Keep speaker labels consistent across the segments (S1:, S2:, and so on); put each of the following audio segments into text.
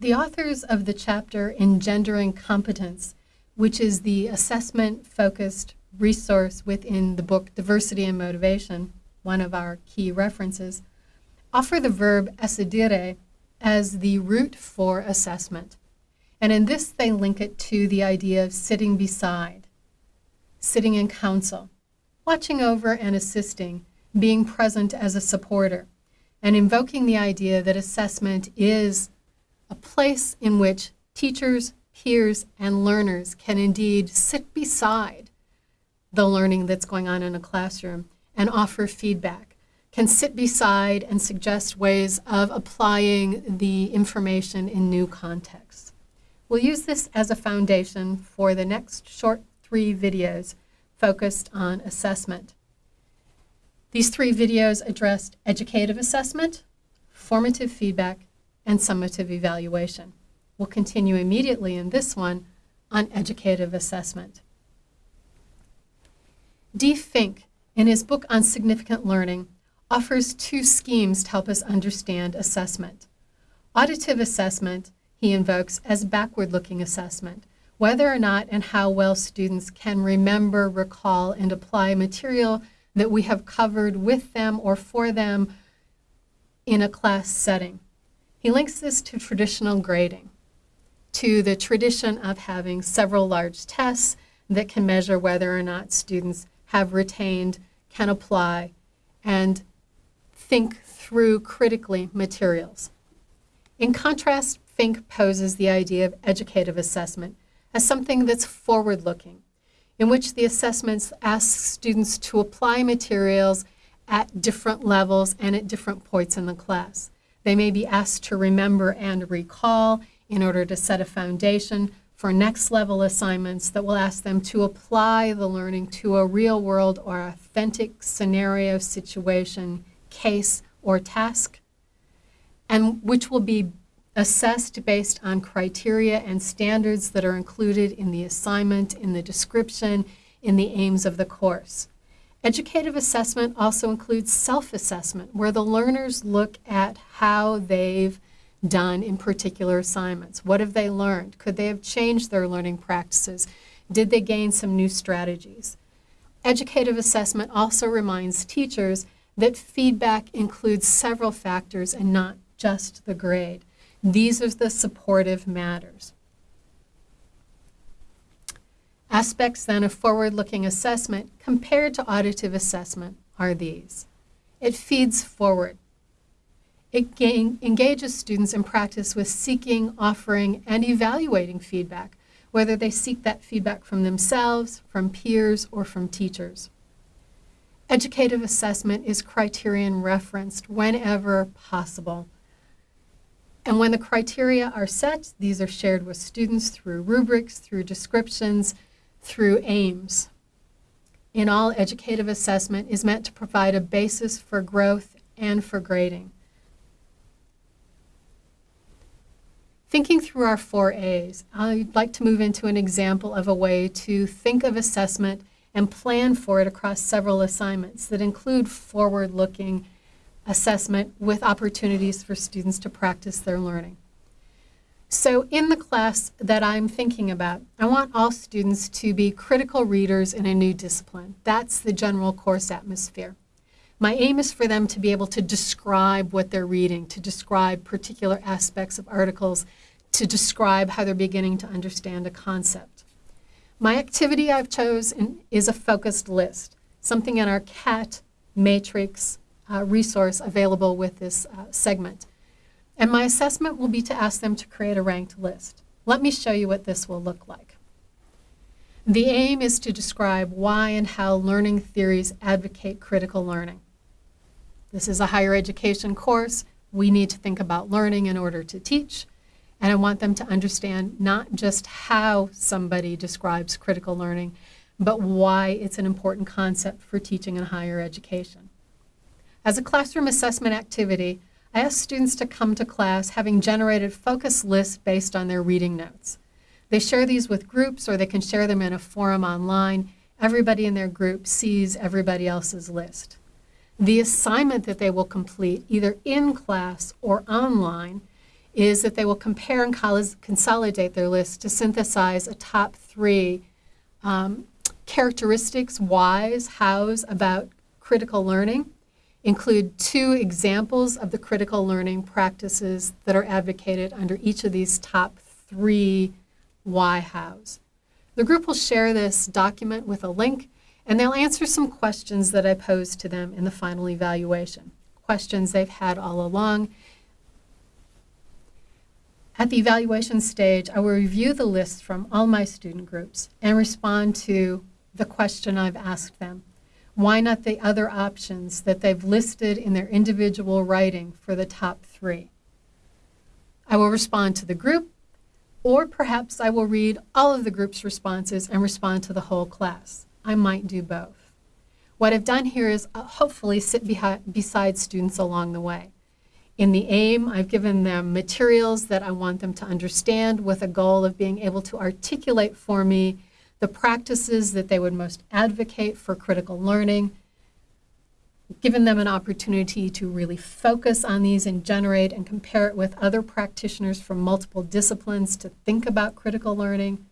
S1: The authors of the chapter Engendering Competence, which is the assessment-focused resource within the book Diversity and Motivation, one of our key references, offer the verb assidere as the root for assessment. And in this, they link it to the idea of sitting beside, sitting in counsel, watching over and assisting, being present as a supporter, and invoking the idea that assessment is a place in which teachers, peers, and learners can indeed sit beside the learning that's going on in a classroom and offer feedback, can sit beside and suggest ways of applying the information in new contexts. We'll use this as a foundation for the next short three videos focused on assessment. These three videos addressed educative assessment, formative feedback, and summative evaluation. We'll continue immediately in this one on educative assessment. Dee Fink, in his book on significant learning, offers two schemes to help us understand assessment. Auditive assessment he invokes as backward-looking assessment, whether or not and how well students can remember, recall, and apply material that we have covered with them or for them in a class setting. He links this to traditional grading, to the tradition of having several large tests that can measure whether or not students have retained, can apply, and think through critically materials. In contrast, Fink poses the idea of educative assessment as something that's forward-looking, in which the assessments ask students to apply materials at different levels and at different points in the class. They may be asked to remember and recall in order to set a foundation for next level assignments that will ask them to apply the learning to a real world or authentic scenario, situation, case, or task, and which will be assessed based on criteria and standards that are included in the assignment, in the description, in the aims of the course. Educative assessment also includes self-assessment, where the learners look at how they've done in particular assignments. What have they learned? Could they have changed their learning practices? Did they gain some new strategies? Educative assessment also reminds teachers that feedback includes several factors and not just the grade. These are the supportive matters. Aspects then of forward-looking assessment compared to auditive assessment are these. It feeds forward. It gain, engages students in practice with seeking, offering, and evaluating feedback, whether they seek that feedback from themselves, from peers, or from teachers. Educative assessment is criterion referenced whenever possible and when the criteria are set, these are shared with students through rubrics, through descriptions, through aims. In all, educative assessment is meant to provide a basis for growth and for grading. Thinking through our four A's, I'd like to move into an example of a way to think of assessment and plan for it across several assignments that include forward-looking assessment with opportunities for students to practice their learning. So in the class that I'm thinking about, I want all students to be critical readers in a new discipline. That's the general course atmosphere. My aim is for them to be able to describe what they're reading, to describe particular aspects of articles, to describe how they're beginning to understand a concept. My activity I've chosen is a focused list, something in our CAT matrix uh, resource available with this uh, segment. And my assessment will be to ask them to create a ranked list. Let me show you what this will look like. The aim is to describe why and how learning theories advocate critical learning. This is a higher education course. We need to think about learning in order to teach. And I want them to understand not just how somebody describes critical learning, but why it's an important concept for teaching in higher education. As a classroom assessment activity, I ask students to come to class having generated focus lists based on their reading notes. They share these with groups or they can share them in a forum online. Everybody in their group sees everybody else's list. The assignment that they will complete, either in class or online, is that they will compare and consolidate their list to synthesize a top three um, characteristics, whys, hows about critical learning. Include two examples of the critical learning practices that are advocated under each of these top three why hows. The group will share this document with a link and they'll answer some questions that I posed to them in the final evaluation, questions they've had all along. At the evaluation stage, I will review the list from all my student groups and respond to the question I've asked them. Why not the other options that they've listed in their individual writing for the top three? I will respond to the group, or perhaps I will read all of the group's responses and respond to the whole class. I might do both. What I've done here is uh, hopefully sit beside students along the way. In the AIM, I've given them materials that I want them to understand with a goal of being able to articulate for me the practices that they would most advocate for critical learning, given them an opportunity to really focus on these and generate and compare it with other practitioners from multiple disciplines to think about critical learning,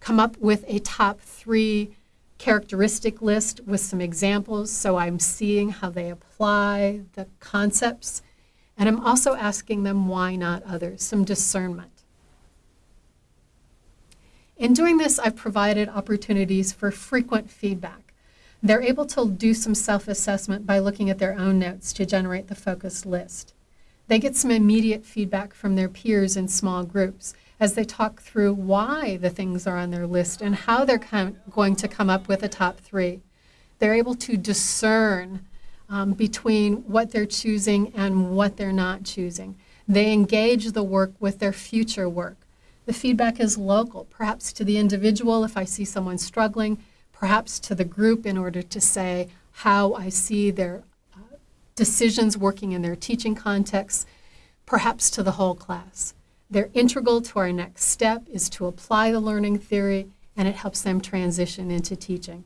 S1: come up with a top three characteristic list with some examples so I'm seeing how they apply the concepts. And I'm also asking them why not others, some discernment. In doing this, I've provided opportunities for frequent feedback. They're able to do some self-assessment by looking at their own notes to generate the focused list. They get some immediate feedback from their peers in small groups as they talk through why the things are on their list and how they're going to come up with a top three. They're able to discern um, between what they're choosing and what they're not choosing. They engage the work with their future work. The feedback is local, perhaps to the individual if I see someone struggling, perhaps to the group in order to say how I see their uh, decisions working in their teaching context, perhaps to the whole class. They're integral to our next step is to apply the learning theory and it helps them transition into teaching.